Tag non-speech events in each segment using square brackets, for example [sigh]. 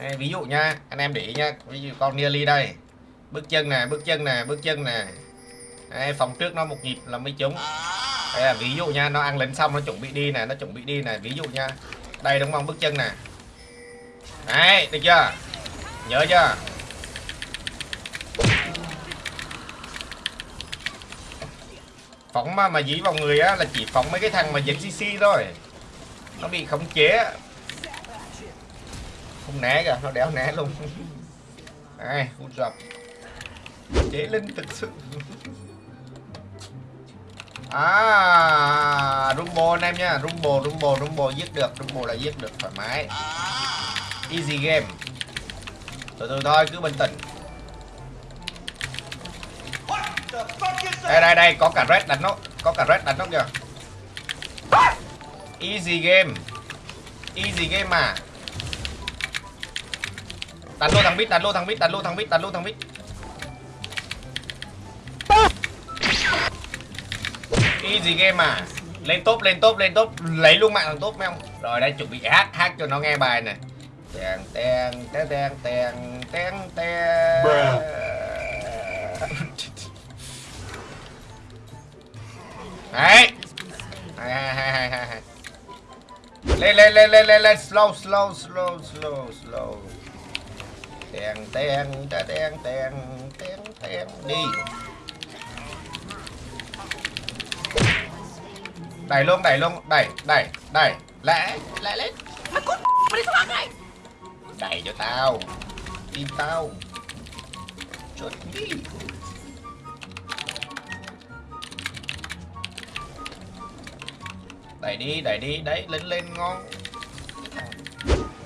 Đây, ví dụ nha anh em để ý nha ví dụ con nearly đây. Bước chân nè bước chân nè bước chân nè. Đây, phòng trước nó một nhịp là mới trúng. Đây là ví dụ nha nó ăn lính xong nó chuẩn bị đi nè nó chuẩn bị đi nè ví dụ nha. Đây đúng không? Bước chân nè. Đấy được chưa? Nhớ chưa? Phóng mà mà dí vào người á là chỉ phóng mấy cái thằng mà dính cc thôi. Nó bị khống chế không né kìa, nó đéo né luôn. Ai hút dập. Chế linh thực sự. À rumble anh em nha. Rumble rumble rumble giết được. Rumble là giết được thoải mái. Easy game. Từ từ thôi, cứ bình tĩnh. Đây đây đây, có cả red đánh nó. Có cả red đánh nó kìa. Easy game. Easy game mà đánh lô thằng bít đánh lô thằng bít đánh lô thằng bít đánh lô thằng bít easy game à lên top lên top lên top. Lấy luôn mạng thằng top, mấy không rồi đây, chuẩn bị hát hát cho nó nghe bài này. Tèn tèn tèn tèn tèn tèn tèn [laughs] đấy. Hai hai hai hai hai hai lên lên lên lên lên lên. Slow slow slow slow slow tèn tèn tèn tèn tèn tèn tèn, đi. Đẩy luôn đẩy luôn, đẩy đẩy đẩy lẽ lẽ lên. Mày cút mày đi xuống này. Đẩy cho tao tim tao. Chốt đi đẩy đi đẩy đi, đấy, lên lên, ngon.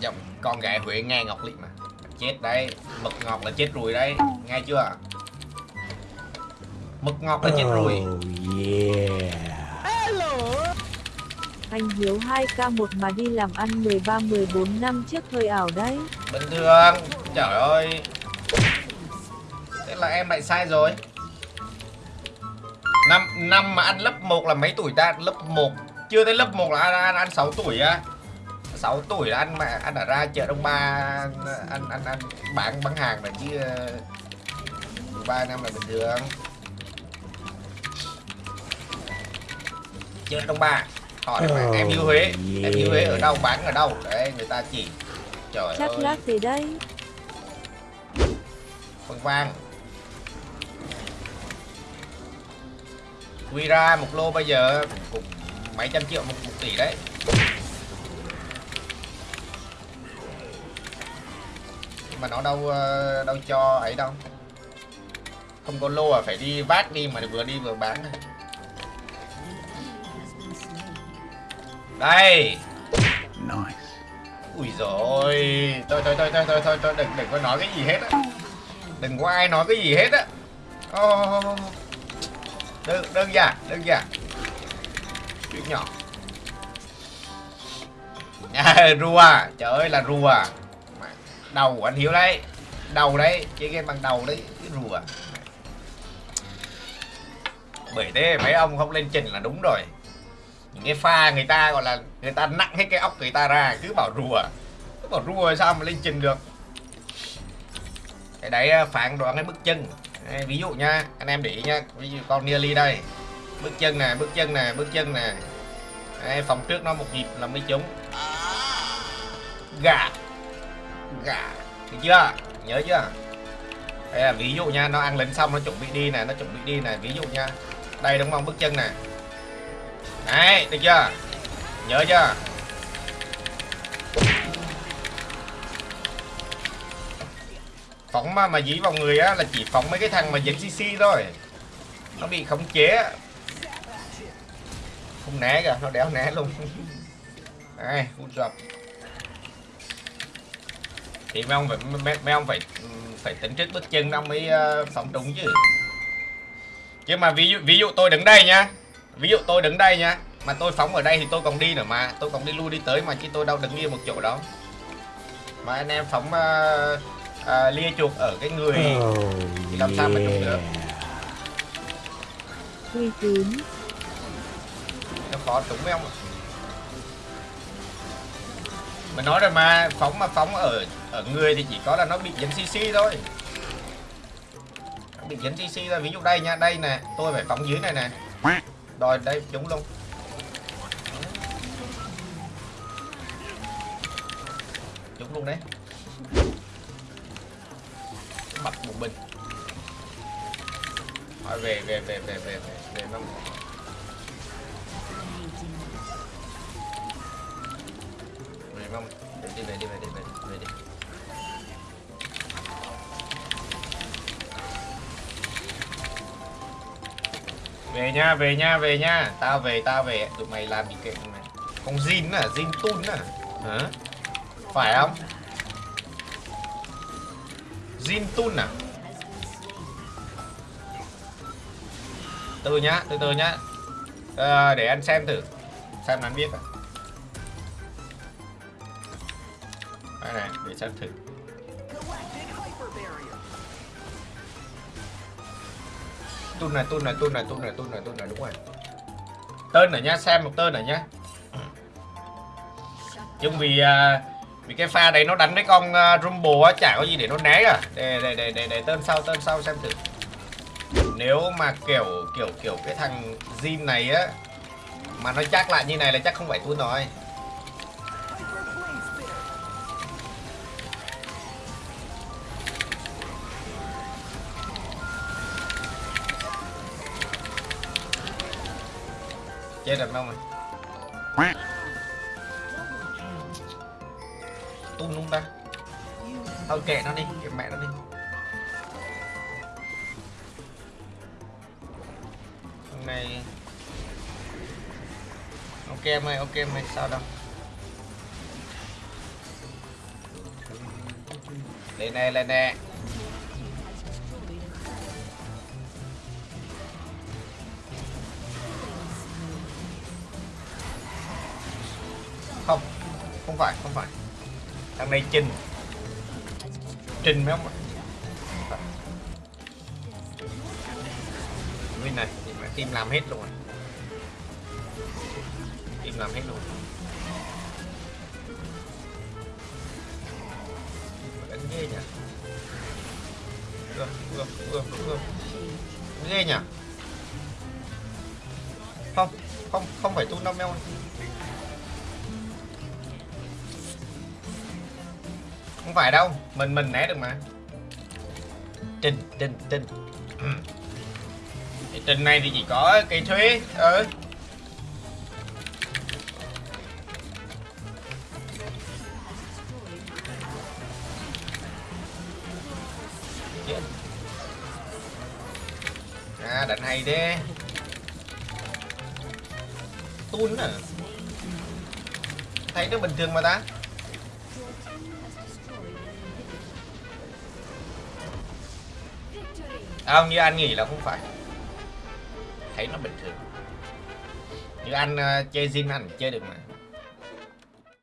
Dòng con gái huệ nghe ngọc liệt mà chết đấy. Mực ngọt là chết rồi đấy. Nghe chưa mực ngọt là chết rồi Anh Hiếu 2k1 mà đi làm ăn 13-14 năm trước hơi ảo đấy. bình thường. Trời ơi. Thế là em lại sai rồi. Năm năm mà ăn lớp 1 là mấy tuổi ta? Lớp 1 chưa tới lớp 1 là ăn ăn, ăn 6 tuổi á 6 tuổi là ăn mà ăn ở ra chợ Đông Ba ăn ăn ăn bán bán hàng mà chứ 13 năm là bình thường. Chợ Đông Ba hỏi mà em yêu Huế em yêu Huế ở đâu bán ở đâu? Đấy người ta chỉ trời Chắc ơi. lát gì đấy. phân vang quy ra một lô bây giờ cũng, cũng mấy trăm triệu một, một tỷ đấy nhưng mà nó đâu ờ, đâu cho ấy đâu. Không có lô à phải đi vát đi mà vừa đi vừa bán. Này. đây. Nice. ui rồi thôi thôi thôi thôi thôi thôi thôi đừng đừng có nói cái gì hết á. Đừng có ai nói cái gì hết á. Ô, đơn đơn giản đơn giản. Chuyện nhỏ. À, [laughs] rùa. Trời ơi là rùa đầu của anh hiếu đấy. Đầu đấy chơi game bằng đầu đấy cái rùa. Bởi thế mấy ông không lên trình là đúng rồi. Những cái pha người ta gọi là người ta nặng hết cái óc người ta ra cứ bảo rùa. Cứ bảo rùa sao mà lên trình được? Cái đấy ờ, phản đoán cái bước chân. Đây, ví dụ nha anh em để ý nha ví dụ con nearly đây. Bước chân nè bước chân nè bước chân nè. Phòng trước nó một nhịp là mới trúng. Gà gà. Được chưa? Nhớ chưa? Đây là ví dụ nha, nó ăn lính xong nó chuẩn bị đi nè nó chuẩn bị đi nè ví dụ nha. Đây đúng không? Bước chân nè đấy, được chưa? Nhớ chưa? Phóng mà mà dí vào người á, là chỉ phóng mấy cái thằng mà dính cc thôi. Nó bị khống chế. Không né kìa, nó đéo né luôn. Đây hút dập thì mấy ông phải mấy, mấy ông phải phải tính trước bước chân ông mới uh, phóng trúng chứ. Chứ mà ví dụ ví dụ tôi đứng đây nha. Ví dụ tôi đứng đây nha. Mà tôi phóng ở đây thì tôi còn đi nữa mà. Tôi còn đi lui đi tới mà chứ tôi đâu đứng yên một chỗ đó mà anh em phóng uh, uh, lia chuột ở cái người thì làm sao mà trúng được? Uy tín. nó khó trúng mấy ông mình nói rồi mà phóng mà phóng ở ở người thì chỉ có là nó bị dính cc thôi. Nó bị dính cc thôi. Ví dụ đây nha, đây nè, tôi phải phóng dưới này nè. Rồi, đây, chúng luôn. Chúng luôn đấy. Bật một bình. Thôi, về về về về về về về năm về về về đi về đi về đi, về về về đi. Về nha về nha về nha. Tao về tao về. Tụi mày làm gì kệ tụi mày. Con Jin à Jin Tun à. Hả? Phải không? Jin Tun à? Từ nhá từ từ nhá. À, để anh xem thử. Xem anh biết à. Đây này để xem thử. Tun này tun này tun này tun này tun này tun này đúng rồi. Tên này nhá xem một tên này nhá. Nhưng vì à, vì cái pha đấy nó đánh với con uh, rumble á chả có gì để nó né à để để để để, để tên sau tên sau xem thử. Nếu mà kiểu kiểu kiểu cái thằng Jin này á mà nó chắc lại như này là chắc không phải tôi rồi. Chết được đâu mà. Tung luôn ta. Thôi kệ nó đi, kệ mẹ nó đi. Hôm nay ok mày ok mày, sao đâu. Lên nè lên nè không phải không phải. Thằng này trình. Trình mấy ông ạ? Nguyên này thì mà team làm hết luôn rồi. Team làm hết luôn đánh ghê nhỉ? Ưa ưa ưa ưa. Ghê nhỉ? Không không không phải tu năm meo không phải đâu, mình mình né được mà. Trình trình trình. Thì trình này thì chỉ có cây thuế ừ. À đánh hay đi tun à. Thấy nó bình thường mà ta. Không như anh nghĩ là không phải. Thấy nó bình thường. Như anh uh, chơi zin anh chơi được mà.